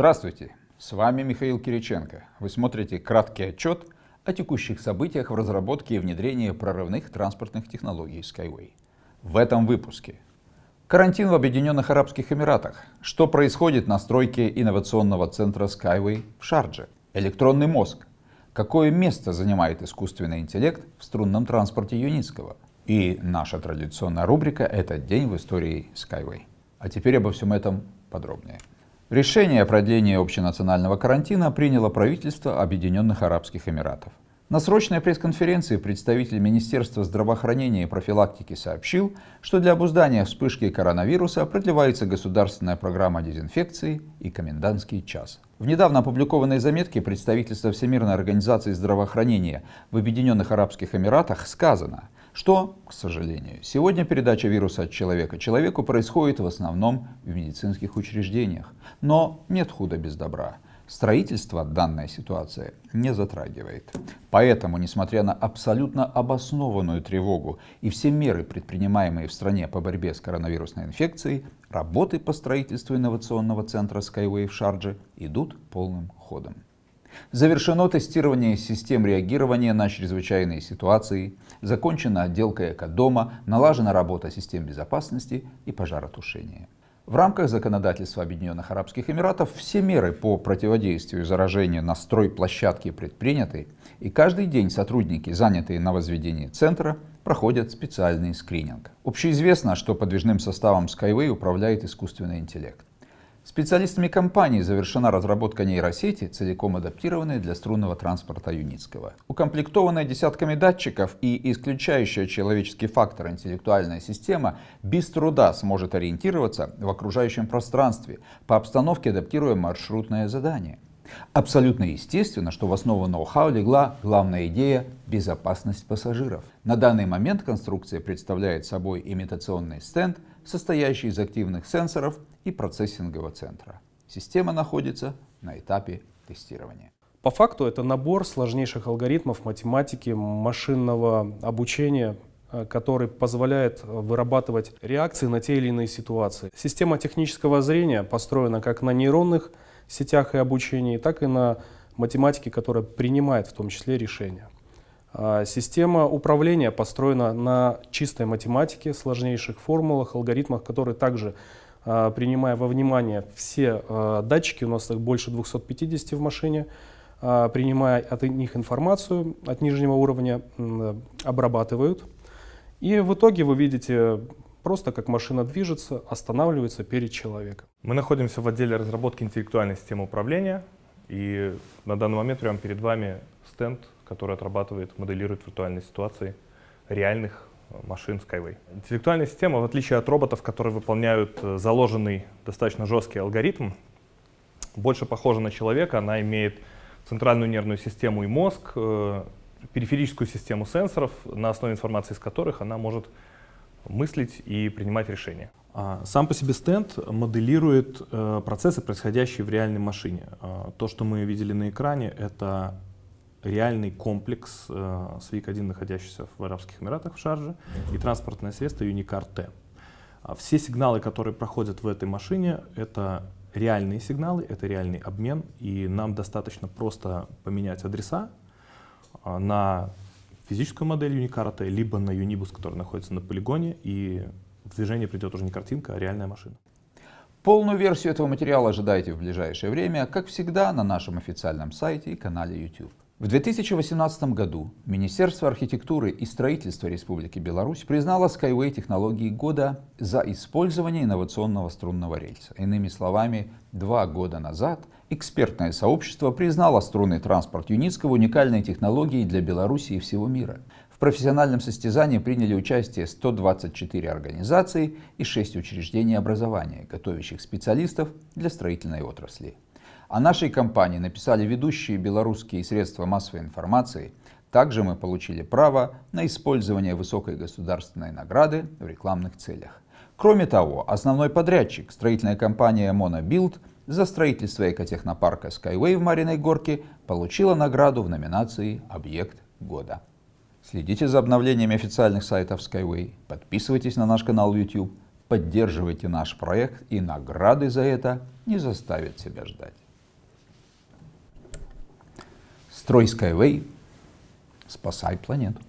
Здравствуйте, с вами Михаил Кириченко. Вы смотрите краткий отчет о текущих событиях в разработке и внедрении прорывных транспортных технологий Skyway. В этом выпуске. Карантин в Объединенных Арабских Эмиратах. Что происходит на стройке инновационного центра Skyway в Шардже? Электронный мозг. Какое место занимает искусственный интеллект в струнном транспорте Юницкого? И наша традиционная рубрика – это «День в истории Skyway». А теперь обо всем этом подробнее. Решение о продлении общенационального карантина приняло правительство Объединенных Арабских Эмиратов. На срочной пресс-конференции представитель Министерства здравоохранения и профилактики сообщил, что для обуздания вспышки коронавируса продлевается государственная программа дезинфекции и комендантский час. В недавно опубликованной заметке представительства Всемирной организации здравоохранения в Объединенных Арабских Эмиратах сказано – что, к сожалению, сегодня передача вируса от человека человеку происходит в основном в медицинских учреждениях. Но нет худа без добра. Строительство данная ситуация не затрагивает. Поэтому, несмотря на абсолютно обоснованную тревогу и все меры, предпринимаемые в стране по борьбе с коронавирусной инфекцией, работы по строительству инновационного центра Skyway в Шардже идут полным ходом. Завершено тестирование систем реагирования на чрезвычайные ситуации, закончена отделка экодома, налажена работа систем безопасности и пожаротушения. В рамках законодательства Объединенных Арабских Эмиратов все меры по противодействию заражению на стройплощадке предприняты, и каждый день сотрудники, занятые на возведении центра, проходят специальный скрининг. Общеизвестно, что подвижным составом Skyway управляет искусственный интеллект. Специалистами компании завершена разработка нейросети, целиком адаптированной для струнного транспорта Юницкого. Укомплектованная десятками датчиков и исключающая человеческий фактор интеллектуальная система без труда сможет ориентироваться в окружающем пространстве, по обстановке адаптируя маршрутное задание. Абсолютно естественно, что в основу ноу-хау легла главная идея – безопасность пассажиров. На данный момент конструкция представляет собой имитационный стенд, состоящий из активных сенсоров и процессингового центра. Система находится на этапе тестирования. По факту это набор сложнейших алгоритмов математики, машинного обучения, э, который позволяет вырабатывать реакции на те или иные ситуации. Система технического зрения построена как на нейронных сетях и обучении, так и на математике, которая принимает в том числе решения. А система управления построена на чистой математике, сложнейших формулах, алгоритмах, которые также, а, принимая во внимание все а, датчики, у нас их больше 250 в машине, принимая от них информацию от нижнего уровня, обрабатывают. И в итоге вы видите просто как машина движется, останавливается перед человеком. Мы находимся в отделе разработки интеллектуальной системы управления. И на данный момент прямо перед вами стенд, который отрабатывает, моделирует виртуальные ситуации реальных э, машин Skyway. Интеллектуальная система, в отличие от роботов, которые выполняют э, заложенный достаточно жесткий алгоритм, больше похожа на человека. Она имеет центральную нервную систему и мозг, э, периферическую систему сенсоров, на основе информации из которых она может мыслить и принимать решения. А, сам по себе стенд моделирует э, процессы, происходящие в реальной машине. А, то, что мы видели на экране, это реальный комплекс э, SWIC-1, находящийся в Арабских Эмиратах в Шарже, и транспортное средство T. А, все сигналы, которые проходят в этой машине, это реальные сигналы, это реальный обмен, и нам достаточно просто поменять адреса на физическую модель Unicart, либо на Unibus, который находится на полигоне, и в движение придет уже не картинка, а реальная машина. Полную версию этого материала ожидайте в ближайшее время, как всегда, на нашем официальном сайте и канале YouTube. В 2018 году Министерство архитектуры и строительства Республики Беларусь признало Skyway технологии года за использование инновационного струнного рельса. Иными словами, два года назад экспертное сообщество признало струнный транспорт Юницкого уникальной технологией для Беларуси и всего мира. В профессиональном состязании приняли участие 124 организации и 6 учреждений образования, готовящих специалистов для строительной отрасли. О нашей компании написали ведущие белорусские средства массовой информации. Также мы получили право на использование высокой государственной награды в рекламных целях. Кроме того, основной подрядчик, строительная компания Monobuild, за строительство экотехнопарка Skyway в Мариной Горке получила награду в номинации «Объект года». Следите за обновлениями официальных сайтов Skyway, подписывайтесь на наш канал YouTube, поддерживайте наш проект и награды за это не заставят себя ждать. Строй Skyway, спасай планету.